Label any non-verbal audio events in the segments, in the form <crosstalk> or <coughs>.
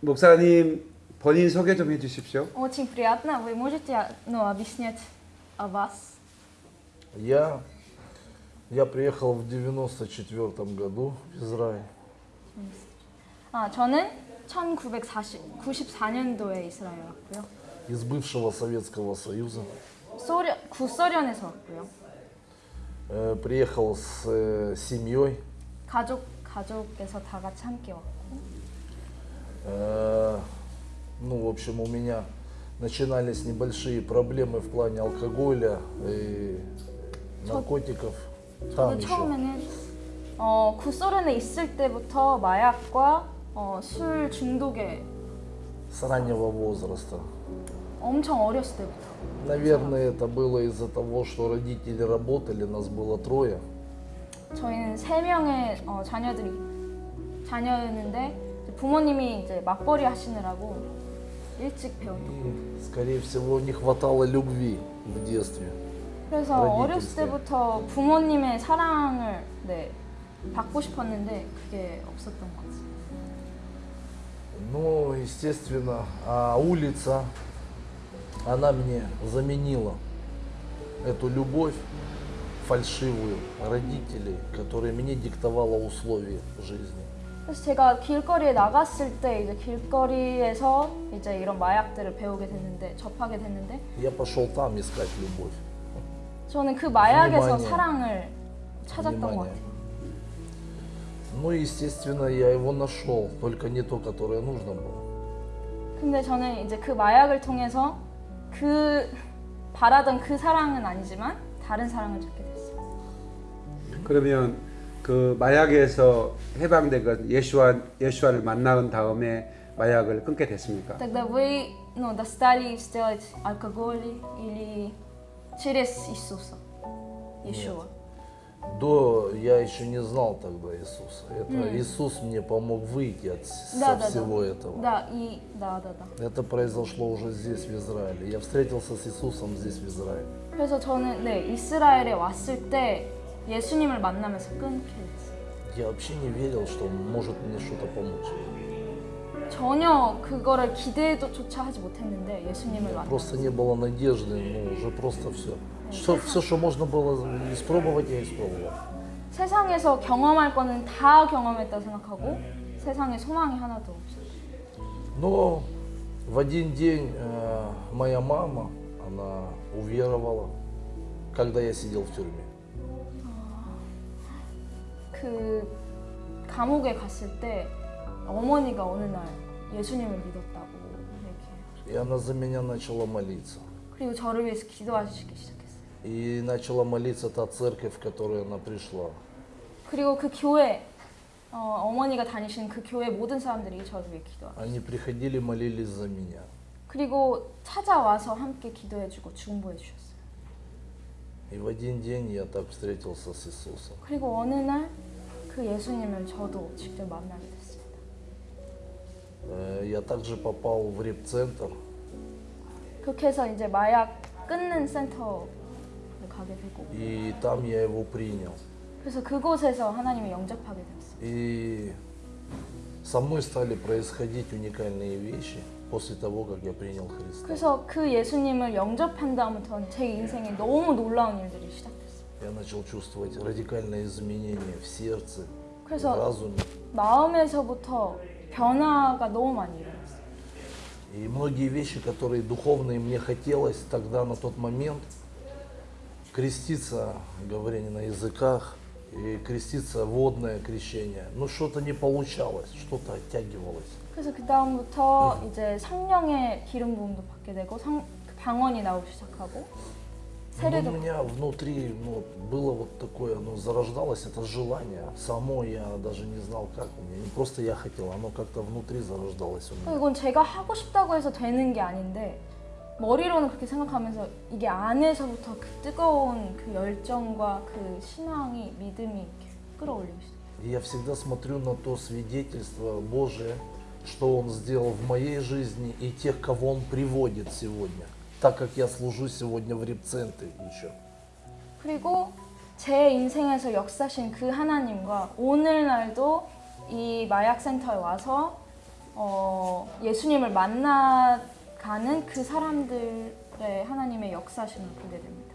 목사님 본인 소개 좀 해주십시오. Очень приятно. Вы можете ну, объяснять о вас? Я, я приехал в 94 году в Израиль. 아, 저는 1994년도에 이스라엘 왔고요. Из бывшего Советского Союза. 소련, 구소련에서 왔고요. Э, приехал с э, семьей. 가족, 가족에서 다 같이 함께 왔고. Э, ну, в общем, у меня начинались небольшие проблемы в плане алкоголя и наркотиков. Там 저도 еще. 처음에는 어, 구소련에 있을 때부터 마약과 어, 술 중독에 С раннего возраста. 엄청 어렸을 때부터. Наверное, это было из-за того, что родители работали, нас было трое. 저희는 세 명의 어, 자녀들이 자녀였는데 이제 부모님이 이제 맞벌이 하시느라고 일찍 배운. И, скорее всего, не хватало любви в детстве. 그래서 родительское. 어렸을 때부터 부모님의 사랑을 네, 받고 싶었는데 그게 없었던 것 같아요. Ну, естественно, а улица, она мне заменила эту любовь фальшивую родителей, которая мне диктовала условия жизни. 그래서 제가 길거리에 나갔을 때 이제 길거리에서 이제 이런 마약들을 배우게 됐는데 접하게 됐는데 Я пошел там искать любовь. 저는 그 마약에서 Внимание. 사랑을 찾았던 것 Внимание. 같아요. Ну, естественно, я его нашел, только не то, которое нужно было. 근데 저는 이제 그 마약을 통해서 그 바라던 그 사랑은 아니지만 다른 사랑을 찾게 됐어요. 그러면 그 마약에서 해방되건 예수와 예수와를 만난 다음에 마약을 끊게 됐습니까? Тогда вы ну, достали сделать алкоголь или через Иисуса? Иешуа. До я еще не знал тогда Иисуса. Это М. Иисус мне помог выйти от с- Да, со да, всего да. этого. Да, и да, да, да. Это произошло уже здесь, в Израиле. Я встретился с Иисусом здесь, в Израиле. 그래서 저는 네 이스라엘에 왔을 때 예수님을 만나면서 끊게 됐어요. Я вообще не верил, что он может мне что-то помочь. 전혀 그거를 기대조차 하지 못했는데 예수님을 Просто 만나면서 не было надежды, ну уже просто все. Что, все, что можно было испробовать, я испробовал. 세상에서 경험할 거는 다 경험했다 생각하고 세상에 소망이 하나도 없어요. Но в один день э, моя мама, она уверовала, когда я сидел в тюрьме. 그 감옥에 갔을 때 어머니가 어느 날 예수님을 믿었다고 얘기해요. И она за меня начала молиться. 그리고 저를 위해서 기도하시기 시작했어요. И начала молиться та церковь, в которую она пришла. 그리고 그 교회 어, 어머니가 다니시는 그 교회 모든 사람들이 저를 위해 기도하고 Они приходили, молились за меня. 그리고 찾아와서 함께 기도해주고 중보해 주셨어요. И в один день я так встретился с Иисусом. 그리고 어느 날 그 예수님을 저도 직접 만나게 됐습니다. Э, Я также попал в реп-центр, 그렇게 해서 이제 마약 끊는 센터를 가게 되고 и там я его принял. 그래서 그곳에서 하나님을 영접하게 되었어요. И со мной стали происходить уникальные вещи после того, как я принял Христа. 그래서 그 예수님을 영접한 다음부터는 제 인생에 너무 놀라운 일들이 시작됐어요. Я начал чувствовать радикальные изменения в сердце, в 그래서 разуме. 마음에서부터 변화가 너무 많이 일어났어요. И многие вещи, которые духовные мне хотелось тогда, на тот момент, креститься, говорение на языках, и креститься водное крещение, ну что-то не получалось, что-то оттягивалось. 그래서 그 다음부터 이제 성령의 기름 부음도 받게 되고 성, 그 방언이 나오기 시작하고 Но 세례도 у меня внутри ну, было вот такое, ну, зарождалось это желание. Само я даже не знал, как у меня. Не просто я хотел, оно как-то внутри зарождалось у меня. 이건 제가 하고 싶다고 해서 되는 게 아닌데 머리로는 그렇게 생각하면서 이게 안에서부터 그 뜨거운 그 열정과 그 신앙이 믿음이 이렇게 끌어올리기 시작해요. И я всегда смотрю на то свидетельство Божие, что Он сделал в моей жизни и тех, кого Он приводит сегодня. Так как я служу сегодня в репцентре еще. 그리고 제 인생에서 역사신 그 하나님과 오늘날도 이 마약 센터에 와서 어, 어, 예수님을 만나가는 그 사람들의 하나님의 역사심을 보게 됩니다.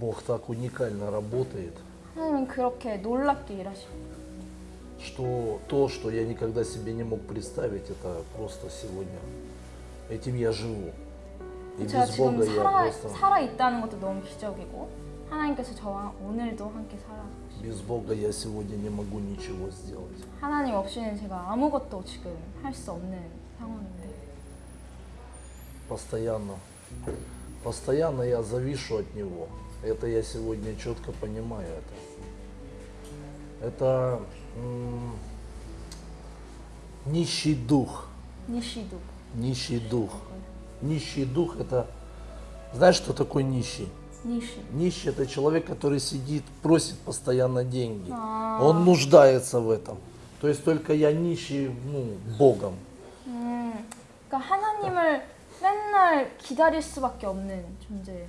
Бог так уникально работает, 하나님은 그렇게 놀랍게 일하십니다. что то, что я никогда себе не мог представить, это просто сегодня. Этим я живу. И 제가 без 지금 Бога я 살아, просто... 살아 있다는 것도 너무 기적이고 하나님께서 저와 오늘도 함께 살아 Без Бога я сегодня не могу ничего сделать. 하나님 없이는 제가 아무것도 지금 할 수 없는 상황인데 Постоянно. Постоянно я завишу от Него. Это я сегодня четко понимаю это. Это м, нищий дух. 니시도 Нищий дух. Нищий дух это... Знаешь, что такое нищий? 니시 Нищий это человек, который сидит, просит постоянно деньги. А. Он нуждается в этом. То есть только я нищий ну, Богом. 음, 그러니까 하나님을 맨날 기다릴 수밖에 없는 존재.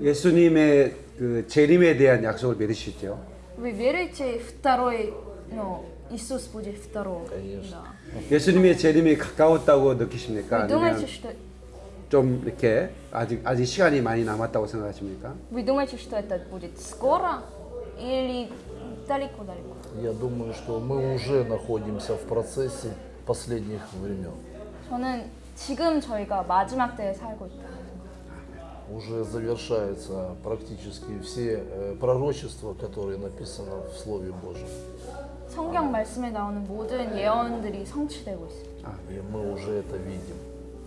예수님의 그 재림에 대한 약속을 믿으시죠? Вы верите второй, ну, Иисус будет второй? Конечно. Да. 예수님의 재림이 가까웠다고 느끼십니까? Вы думаете, 아니면 что 좀 이렇게 아직 아직 시간이 많이 남았다고 생각하십니까? вы думаете, что это будет скоро или далеко-далеко? Я думаю, что мы уже находимся в процессе последних времен. 저는 지금 저희가 마지막 때에 살고 있다. Уже завершаются практически все э, пророчества, которые написаны в Слове Божьем. 성경 말씀에 나오는 모든 예언들이 성취되고 있습니다.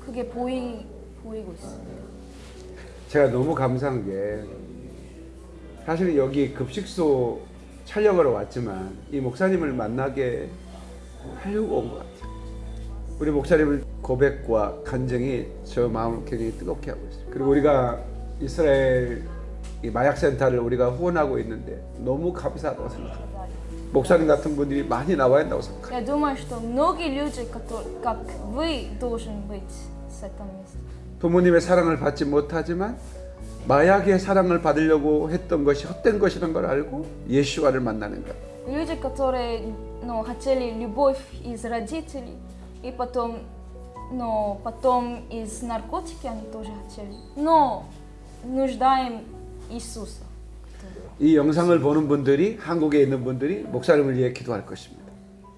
그게 보이, 보이고 있습니다. 제가 너무 감사한 게 사실 여기 급식소 촬영하러 왔지만 이 목사님을 만나게 하려고 온 것 같아요. 우리 목사님을 고백과 간증이 저 마음을 굉장히 뜨겁게 하고 있어요. 그리고 우리가 이스라엘 마약센터를 우리가 후원하고 있는데 너무 감사하다고 생각합니다. 목사님 같은 분들이 많이 나와야 한다고 생각합니다. Я думаю, что многие люди, которые, как вы, должен быть с этого места. 부모님의 사랑을 받지 못하지만 마약의 사랑을 받으려고 했던 것이 헛된 것이라는 걸 알고 예수와를 만나는 것. Люди, которые ну, хотели любовь из родителей, и потом, но потом из наркотики они тоже хотели. Но нуждаем Иисуса. 이 영상을 보는 분들이 한국에 있는 분들이 목사님을 위해 기도할 것입니다.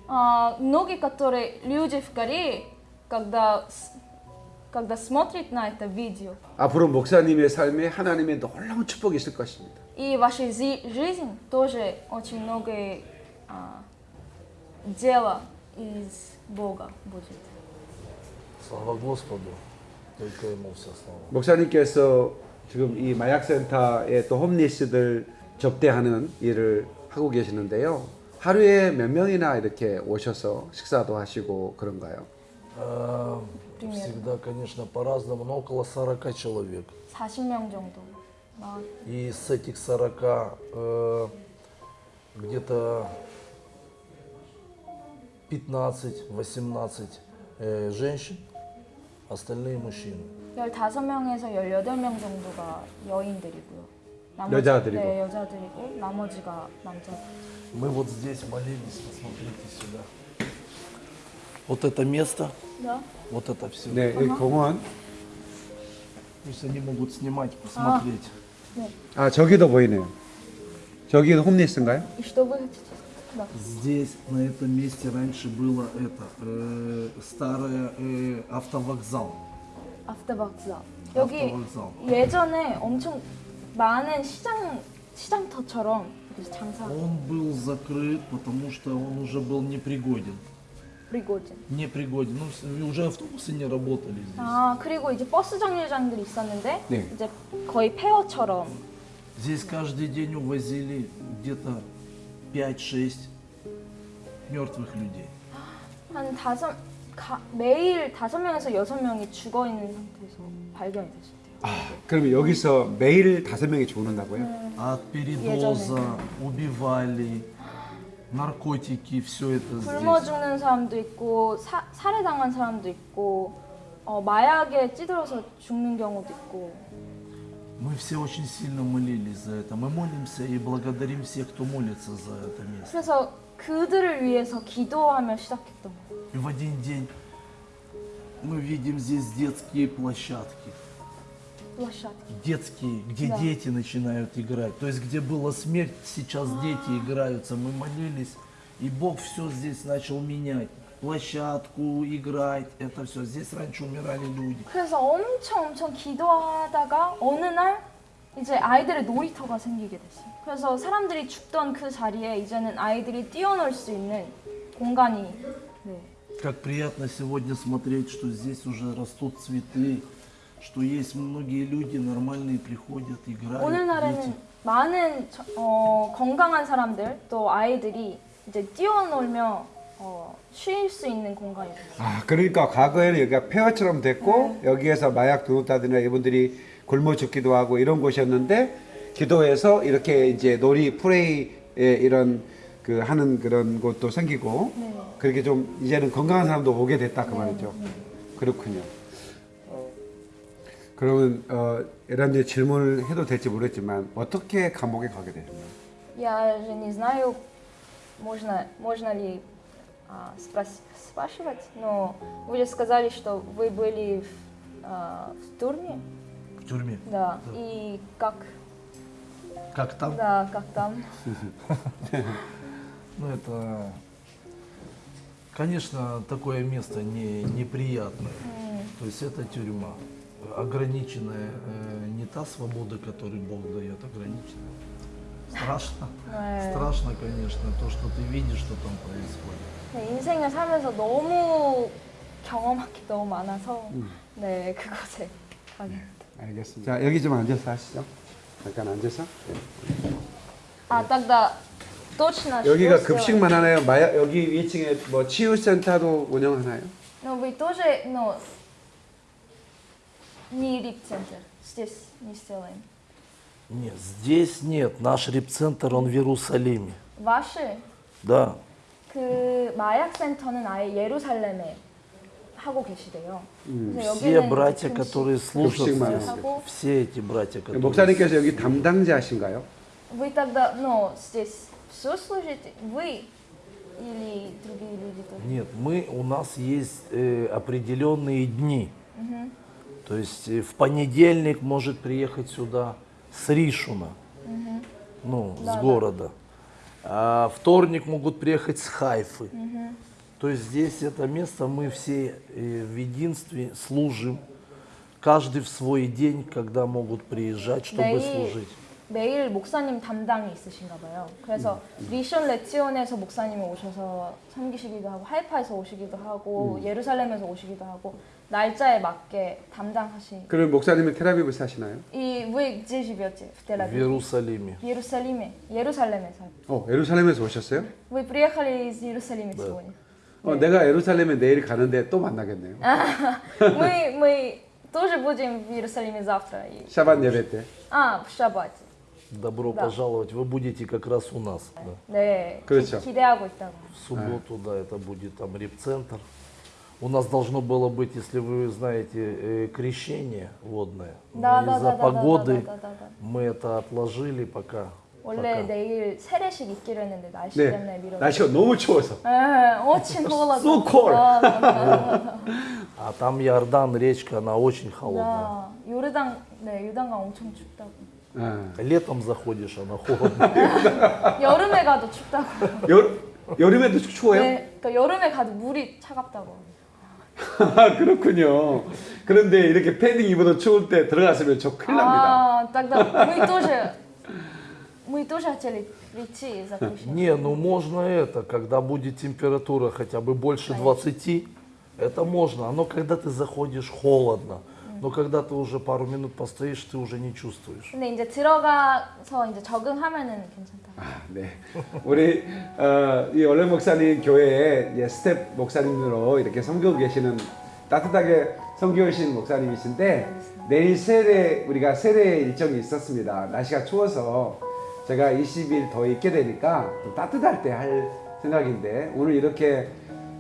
А, многие, которые люди в Корее, когда, с- когда смотрят на это видео, 앞으로 목사님의 삶에 하나님의 놀라운 축복이 있을 것입니다. и вашей зи- жизнь тоже очень многое а, дело из Бога будет. Слава Господу, только Ему вся слава. 목사님께서 지금 이 마약센터에 또 홈리스들 접대하는 일을 하고 계시는데요. 하루에 몇 명이나 이렇게 오셔서 식사도 하시고 그런가요? А, Примерно. Всегда, конечно, по-разному, но около 40 человек. 40명 정도. 나- И с этих 40 э, где-то 15-18 э, женщин, остальные мужчины. 15명에서 18명 정도가 여인들이고요. 여자들이고. 네, 여자들이고 나머지가 남자들. Мы вот здесь молились, посмотрите сюда. Вот это место, 네? вот это все. 네, 이 공원. Пусть они могут снимать, посмотреть. 네. 아 저기도 보이네요. 저기는 홈리스인가요? И что вы хотите? Да. Здесь, на этом месте, раньше было это, э, старый э, автовокзал. 아프터박사. 여기 автовокзал. 예전에 엄청 많은 시장 시장터처럼 이렇게 장사 Он был закрыт, потому что он уже был непригоден. 프리고진. Непригоден. Ну, с- уже автобусы не работали здесь. 아 그리고 이제 버스 정류장들이 있었는데 네. 이제 거의 폐허처럼 Здесь каждый день увозили где-то 5-6 мертвых людей. 한 다섯 가, 매일 다섯 명에서 여섯 명이 죽어 있는 상태에서 발견이 됐었대요. 아, 그러면 여기서 매일 다섯 명이 죽는다고요? От передоза убивали, наркотики, все это 굶어 здесь. 죽는 사람도 있고 사, 살해당한 사람도 있고 어, 마약에 찌들어서 죽는 경우도 있고 Мы все очень сильно молились за это. Мы молимся и благодарим всех, кто молится за это место. 그래서 그들을 위해서 기도하며 시작했던 거예요. И в один день Мы видим здесь детские площадки. площадки. Детские, где Да. дети начинают играть. То есть, где была смерть, сейчас дети играются. Мы молились, и Бог все здесь начал менять. Площадку, играть, это все. Здесь раньше умирали люди. 그래서 엄청 엄청 기도하다가 어느 날 이제 아이들의 놀이터가 생기게 됐어요. 그래서 사람들이 죽던 그 자리에 이제는 아이들이 뛰어놀 수 있는 공간이 네. Как приятно сегодня смотреть, что здесь уже растут цветы, что есть многие люди нормальные приходят, играют. дети. 오늘날에는 많은 저- 어, 건강한 사람들 또 아이들이 이제 뛰어놀며 어, 쉴 수 있는 공간이 됐어요. 아 그러니까 과거에는 여기가 폐허처럼 됐고 여기에서 마약 두었다든가 이분들이 굶어 죽기도 하고 이런 곳이었는데 기도해서 이렇게 이제 놀이 프레이에 이런 그 하는 그런 곳도 생기고 네. 그렇게 좀 이제는 건강한 사람도 오게 됐다 그 말이죠. 그렇군요. 그러면 어, 이런 이제 질문을 해도 될지 모르겠지만 어떻게 감옥에 가게 되셨나요? Я же не знаю, можно, можно ли а, спрос- спрашивать, но вы же сказали, что вы были в, а, в тюрьме, В тюрьме. да, и как, Как там? да, как там? <laughs> Ну, это, конечно, такое место не, неприятное. То есть это тюрьма. Ограниченная, э, не та свобода, которую Бог дает, ограниченная. Страшно. 네. Страшно, конечно, то, что ты видишь, что там происходит. 네, 인생을 살면서 너무 경험할 게 너무 많아서 네 그곳에 가게 됐어요. 알겠습니다. 자 여기 좀 앉아서 하시죠. 잠깐 앉아서. А тогда точно 여기가 что 급식만 하나요? 마약 여기 위층에 뭐 치유센터도 운영하나요? сделать? Но вы тоже, но не рип-центр, здесь не сделаем. Нет, здесь нет. Наш репцентр, он в Иерусалиме. ваши Да. 그 마약 센터는 아예 예루살렘에 하고 계시대요. 그래서 Все 여기는 братья, 이제 которые служат 급식만 здесь, 하고. все эти братья, которые... 목사님께서 여기 담당자신가요? Вы тогда, ну, здесь все служите, вы или другие люди тоже? Нет, мы, у нас есть э, определенные дни. То есть э, в понедельник может приехать сюда с Ришуна, ну, с Да-да. города. А вторник могут приехать с Хайфы. То есть здесь это место мы все э, в единстве служим. Каждый в свой день, когда могут приезжать, чтобы 매일 служить. 매일 목사님 담당이 있으신가 봐요. 그래서 미션 레치온에서 목사님이 오셔서 섬기시기도 하고 하이파에서 오시기도 하고 예루살렘에서 오시기도 하고 날짜에 맞게 담당하신. 그럼 목사님은 테라비브 사시나요? И вы где живете в Тель-Авиве? Иерусалиме. В Иерусалиме. 예루살렘에서. 어, 예루살렘에서 오셨어요? Вы приехали из Иерусалима да. сегодня. 어, 네. 내가 예루살렘에 내일 가는데 또 만나겠네요. мы мы тоже будем в Иерусалиме завтра. Шаббат 예배 때. 아, в шаббате. Добро да. пожаловать. Вы будете как раз у нас. Да. 네. 그렇죠. 기대하고 있다고. В субботу, да, это будет там репцентр У нас должно было быть, если вы знаете, э, крещение водное. Но Да, да, из-за да, да, погоды да, да, да, да. мы это отложили пока. 원래 пока. 내일 세례식 있기로 했는데 날씨 네. 때문에 미뤄. 날씨가 너무 추워서. 에, очень холодно. So cold. Да, <laughs> да, да, А там Иордан, речка, она очень холодная. да. 요르단, 네, 요단강 엄청 춥다고. 아. Летом заходишь, она холодная. <laughs> 여름에 가도 춥다고. 여, 여름에도 추워요? 네, 그러니까 여름에 가도 물이 차갑다고. <laughs> 아, 그렇군요. 그런데 이렇게 패딩 입어도 추울 때 들어갔으면 저 큰일 납니다. А, тогда мы тоже, мы тоже хотели прийти за крещение. Не, ну можно это, когда будет температура хотя бы больше 20, это можно. Но когда ты заходишь холодно, но когда ты уже пару минут постоишь, ты уже не чувствуешь. 근데 이제 들어가서 이제 적응하면은 괜찮다. 아, 네. 우리 어, 이 원래 목사님 교회에 이제 스텝 목사님으로 이렇게 섬기고 계시는 따뜻하게 섬기신 목사님이신데 내일 세례 우리가 세례 일정이 있었습니다. 날씨가 추워서 제가 20일 더 있게 되니까 좀 따뜻할 때 할 생각인데 오늘 이렇게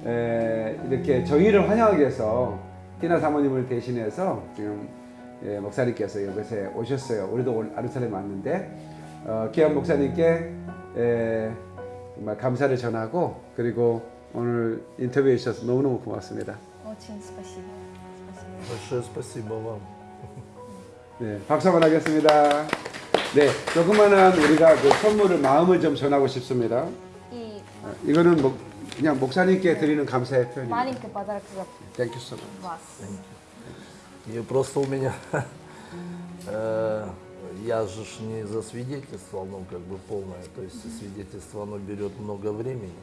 에, 이렇게 저희를 환영하기 위해서 띠나 사모님을 대신해서 지금 예, 목사님께서 여기서 오셨어요. 우리도 아르살렘 왔는데 어, 기한 목사님께 예, 정말 감사를 전하고 그리고 오늘 인터뷰해 주셔서 너무너무 고맙습니다. 네, 박수 한번 하겠습니다. 네, 조그만한 우리가 그 선물을 마음을 좀 전하고 싶습니다. 어, 이거는 뭐 그냥 목사님께 드리는 감사의 표현입니다. маленький подарок за Thank you so much. вас. И просто у меня, э, я же ж не засвидетельствовал, ну как бы полное, то есть свидетельство оно берет много времени.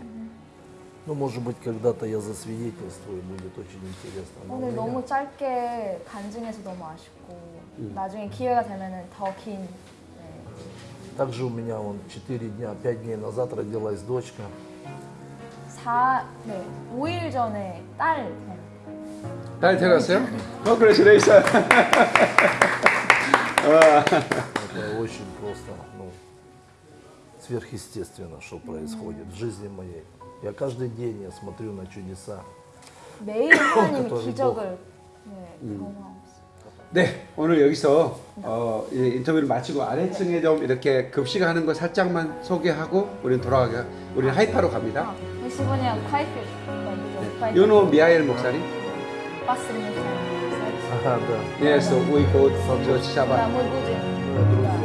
Ну, может быть, когда-то я засвидетельствую, будет очень интересно. Но у 오늘 меня- 너무 짧게 간증해서 너무 아쉽고 나중에 기회가 되면은 더 긴. 네. Также у меня вон 4 дня, 5 дней назад родилась дочка. 4, 네, 5일 전에 딸. 네. 딸 태어났어요? Congratulations. Это очень просто, ну, сверхъестественно, что происходит в жизни моей. Я каждый день я смотрю на чудеса. 매일 <coughs> 하나님이 그것도 기적을 네, 경험하고 있어요. 네 오늘 여기서 어, 인터뷰를 마치고 아래층에 좀 이렇게 급식하는 거 살짝만 소개하고 우리는 돌아가게 우린 하이파로 갑니다. 시분이랑 카이프. You 미하엘 목사님? 맞습니다. Yes, 네. 네, we go to Shabbat.